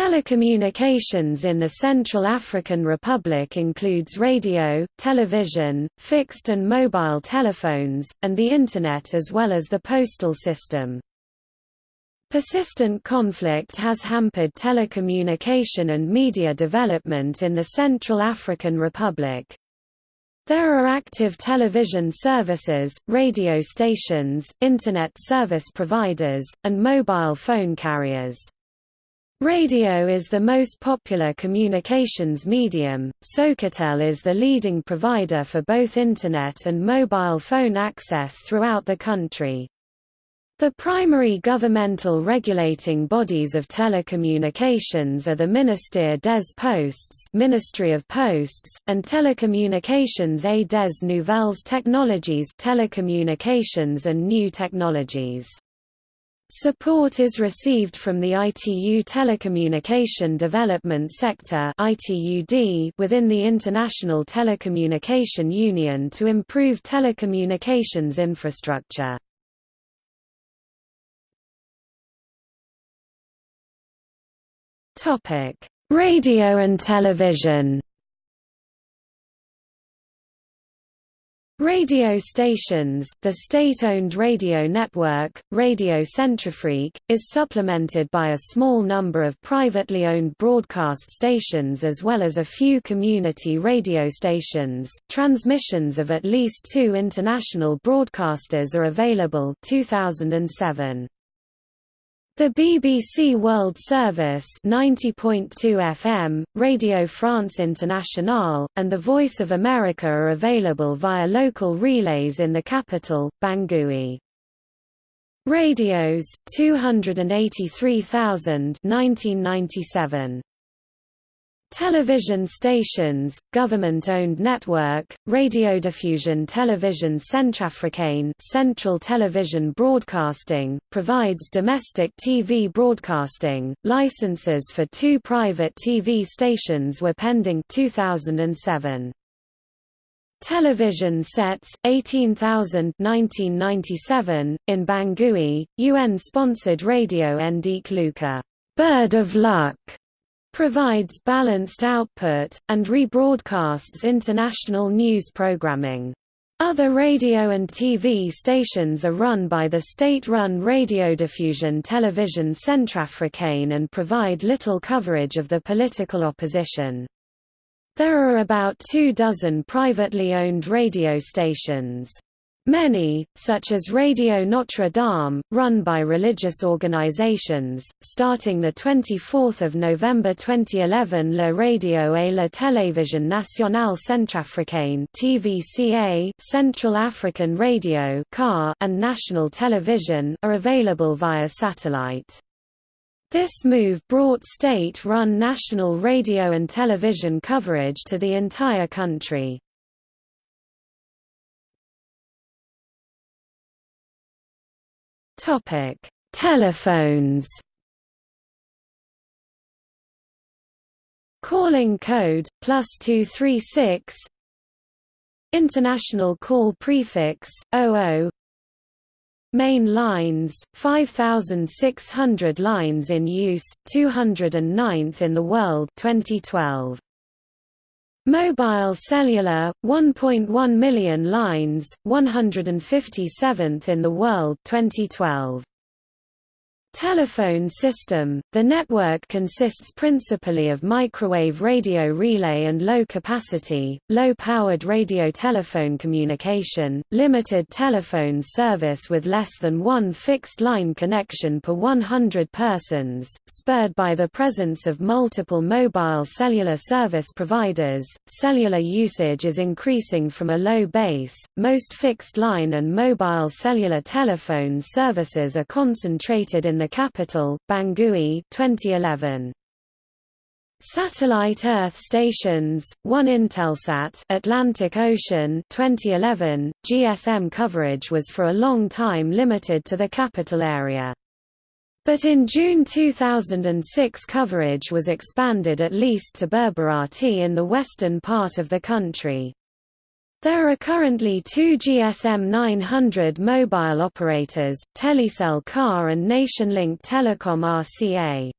Telecommunications in the Central African Republic includes radio, television, fixed and mobile telephones, and the Internet as well as the postal system. Persistent conflict has hampered telecommunication and media development in the Central African Republic. There are active television services, radio stations, Internet service providers, and mobile phone carriers. Radio is the most popular communications medium. Socatel is the leading provider for both Internet and mobile phone access throughout the country. The primary governmental regulating bodies of telecommunications are the Ministère des Postes Ministry of Posts, and Telecommunications et des Nouvelles Technologies Telecommunications and New Technologies. Support is received from the ITU Telecommunication Development Sector within the International Telecommunication Union to improve telecommunications infrastructure. Radio and television Radio stations The state-owned radio network, Radio Centrafrique, is supplemented by a small number of privately owned broadcast stations as well as a few community radio stations. Transmissions of at least two international broadcasters are available 2007. The BBC World Service 90.2 FM, Radio France Internationale, and The Voice of America are available via local relays in the capital, Bangui. Radios 283,000 1997 Television stations, government-owned network, Radiodiffusion Television Centrafricaine Central Television Broadcasting, provides domestic TV broadcasting. Licenses for two private TV stations were pending 2007. Television sets, 18,000 1997, in Bangui, UN-sponsored Radio Luka Bird of Luck provides balanced output, and rebroadcasts international news programming. Other radio and TV stations are run by the state-run Radiodiffusion Television Centrafricaine and provide little coverage of the political opposition. There are about two dozen privately owned radio stations. Many, such as Radio Notre Dame, run by religious organizations, starting 24 November 2011 La Radio et la Télévision Nationale Centrafricaine TVCA, Central African Radio CAR, and National Television are available via satellite. This move brought state-run national radio and television coverage to the entire country. Topic: Telephones. Calling code plus two three six. International call prefix 00. Main lines 5600 lines in use 209th in the world 2012 Mobile cellular, 1.1 million lines, 157th in the world 2012. Telephone system – The network consists principally of microwave radio relay and low-capacity, low-powered radio telephone communication, limited telephone service with less than one fixed-line connection per 100 persons, spurred by the presence of multiple mobile cellular service providers. Cellular usage is increasing from a low base, most fixed-line and mobile cellular telephone services are concentrated in the capital, Bangui 2011. Satellite Earth stations, one Intelsat Atlantic Ocean 2011, GSM coverage was for a long time limited to the capital area. But in June 2006 coverage was expanded at least to Berberati in the western part of the country. There are currently two GSM 900 mobile operators, Telecel CAR and Nationlink Telecom RCA.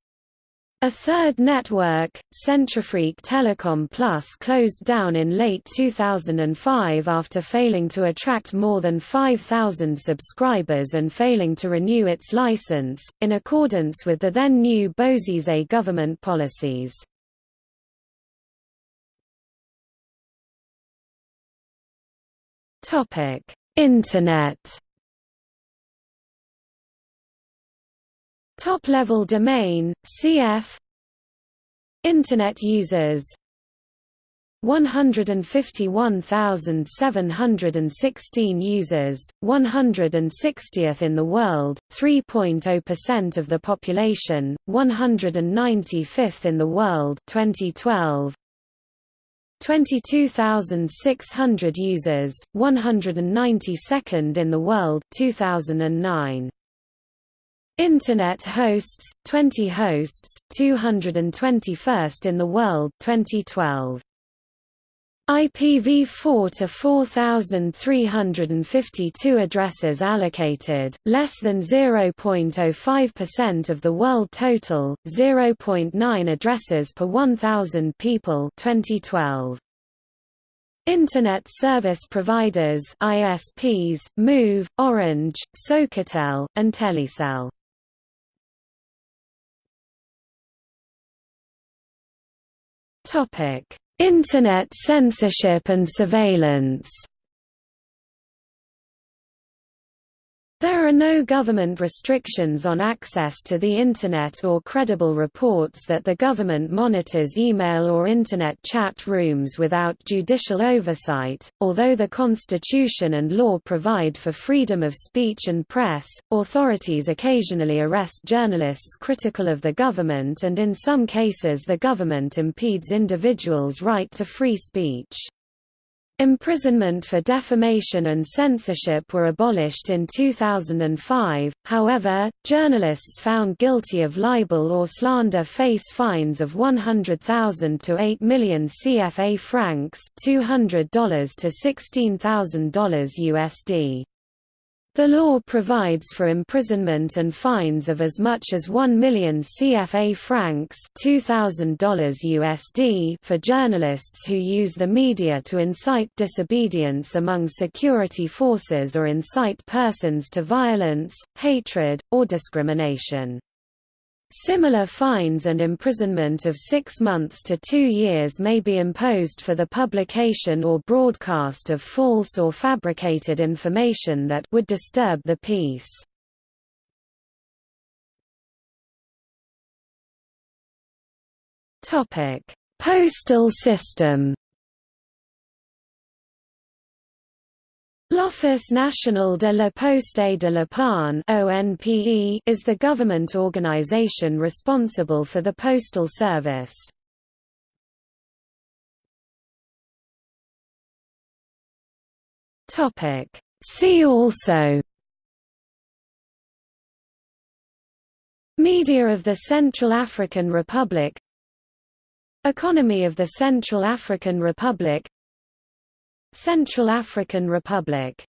A third network, Centrafrique Telecom Plus closed down in late 2005 after failing to attract more than 5,000 subscribers and failing to renew its license, in accordance with the then new Bozizé government policies. Internet Top-level domain, cf. Internet users 151,716 users, 160th in the world, 3.0% of the population, 195th in the world 2012. 22,600 users, 192nd in the world 2009. Internet hosts 20 hosts 221st in the world 2012 IPv4 to 4352 addresses allocated. Less than 0.05% of the world total 0.9 addresses per 1000 people 2012 Internet service providers ISPs Moov Orange Socatel and Telecel Topic: Internet censorship and surveillance There are no government restrictions on access to the Internet or credible reports that the government monitors email or Internet chat rooms without judicial oversight. Although the Constitution and law provide for freedom of speech and press, authorities occasionally arrest journalists critical of the government and in some cases the government impedes individuals' right to free speech. Imprisonment for defamation and censorship were abolished in 2005, however, journalists found guilty of libel or slander face fines of 100,000 to 8 million CFA francs $200 to $16,000 USD. The law provides for imprisonment and fines of as much as 1 million CFA francs $2,000 USD for journalists who use the media to incite disobedience among security forces or incite persons to violence, hatred, or discrimination. Similar fines and imprisonment of six months to two years may be imposed for the publication or broadcast of false or fabricated information that would disturb the peace. Postal system L'Office National de la Poste de la Panne is the government organization responsible for the postal service. See also Media of the Central African Republic Economy of the Central African Republic Central African Republic